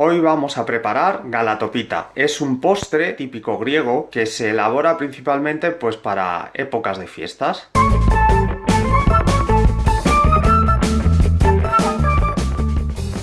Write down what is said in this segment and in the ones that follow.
Hoy vamos a preparar galatopita. Es un postre típico griego que se elabora principalmente pues para épocas de fiestas.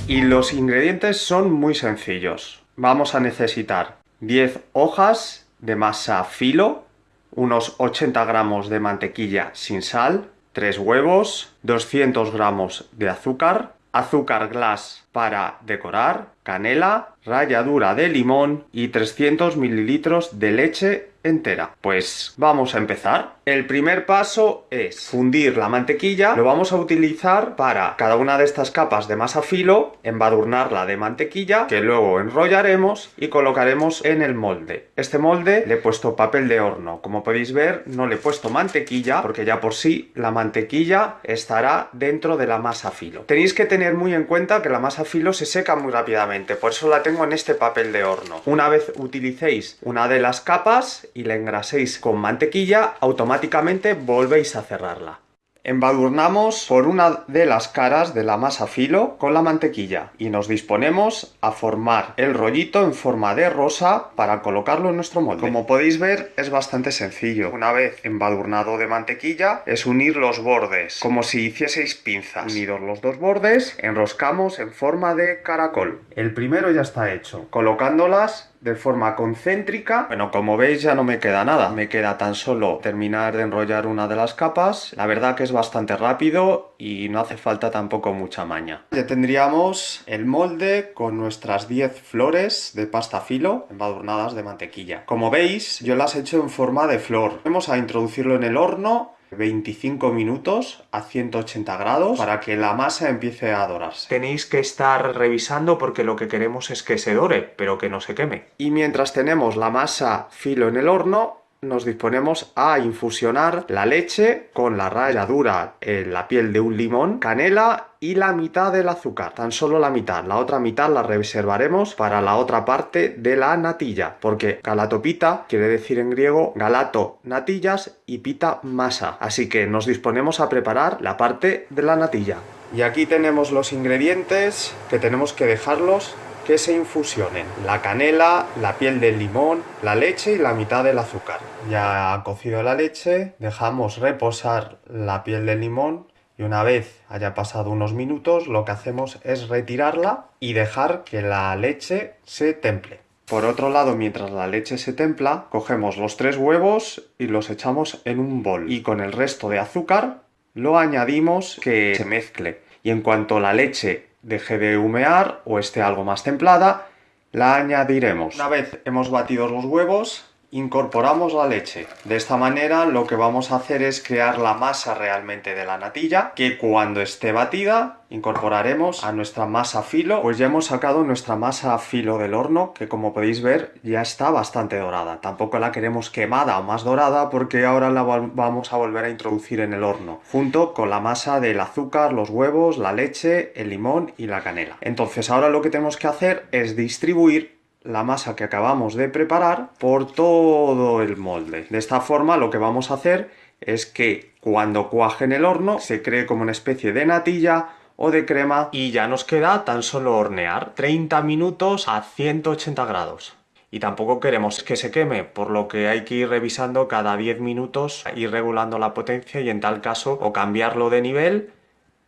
Y los ingredientes son muy sencillos. Vamos a necesitar 10 hojas de masa filo, unos 80 gramos de mantequilla sin sal, 3 huevos, 200 gramos de azúcar, azúcar glass para decorar, canela, ralladura de limón y 300 mililitros de leche entera. Pues vamos a empezar. El primer paso es fundir la mantequilla. Lo vamos a utilizar para cada una de estas capas de masa filo, embadurnarla de mantequilla, que luego enrollaremos y colocaremos en el molde. Este molde le he puesto papel de horno. Como podéis ver, no le he puesto mantequilla, porque ya por sí la mantequilla estará dentro de la masa filo. Tenéis que tener muy en cuenta que la masa filo se seca muy rápidamente, por eso la tengo en este papel de horno. Una vez utilicéis una de las capas y la engraséis con mantequilla, automáticamente volvéis a cerrarla. Embadurnamos por una de las caras de la masa filo con la mantequilla y nos disponemos a formar el rollito en forma de rosa para colocarlo en nuestro molde. Como podéis ver es bastante sencillo. Una vez embadurnado de mantequilla es unir los bordes como si hicieseis pinzas. Unidos los dos bordes enroscamos en forma de caracol. El primero ya está hecho. Colocándolas de forma concéntrica. Bueno, como veis ya no me queda nada. Me queda tan solo terminar de enrollar una de las capas. La verdad que es bastante rápido y no hace falta tampoco mucha maña. Ya tendríamos el molde con nuestras 10 flores de pasta filo embadurnadas de mantequilla. Como veis, yo las he hecho en forma de flor. Vamos a introducirlo en el horno 25 minutos a 180 grados para que la masa empiece a dorarse. Tenéis que estar revisando porque lo que queremos es que se dore, pero que no se queme. Y mientras tenemos la masa filo en el horno, nos disponemos a infusionar la leche con la ralladura en la piel de un limón, canela y la mitad del azúcar, tan solo la mitad. La otra mitad la reservaremos para la otra parte de la natilla, porque galatopita quiere decir en griego galato natillas y pita masa. Así que nos disponemos a preparar la parte de la natilla. Y aquí tenemos los ingredientes que tenemos que dejarlos que se infusionen la canela, la piel del limón, la leche y la mitad del azúcar. Ya cocido la leche, dejamos reposar la piel del limón y una vez haya pasado unos minutos lo que hacemos es retirarla y dejar que la leche se temple. Por otro lado, mientras la leche se templa, cogemos los tres huevos y los echamos en un bol y con el resto de azúcar lo añadimos que se mezcle y en cuanto la leche deje de humear o esté algo más templada, la añadiremos. Una vez hemos batido los huevos, incorporamos la leche. De esta manera lo que vamos a hacer es crear la masa realmente de la natilla, que cuando esté batida incorporaremos a nuestra masa filo. Pues ya hemos sacado nuestra masa filo del horno, que como podéis ver ya está bastante dorada. Tampoco la queremos quemada o más dorada porque ahora la vamos a volver a introducir en el horno, junto con la masa del azúcar, los huevos, la leche, el limón y la canela. Entonces ahora lo que tenemos que hacer es distribuir la masa que acabamos de preparar por todo el molde. De esta forma lo que vamos a hacer es que cuando cuaje en el horno se cree como una especie de natilla o de crema y ya nos queda tan solo hornear 30 minutos a 180 grados. Y tampoco queremos que se queme, por lo que hay que ir revisando cada 10 minutos, ir regulando la potencia y en tal caso o cambiarlo de nivel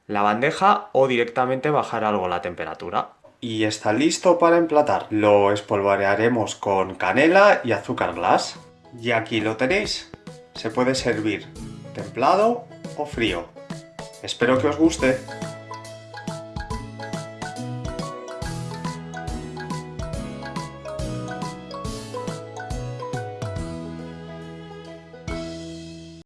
la bandeja o directamente bajar algo la temperatura y está listo para emplatar. Lo espolvorearemos con canela y azúcar glass. Y aquí lo tenéis. Se puede servir templado o frío. Espero que os guste.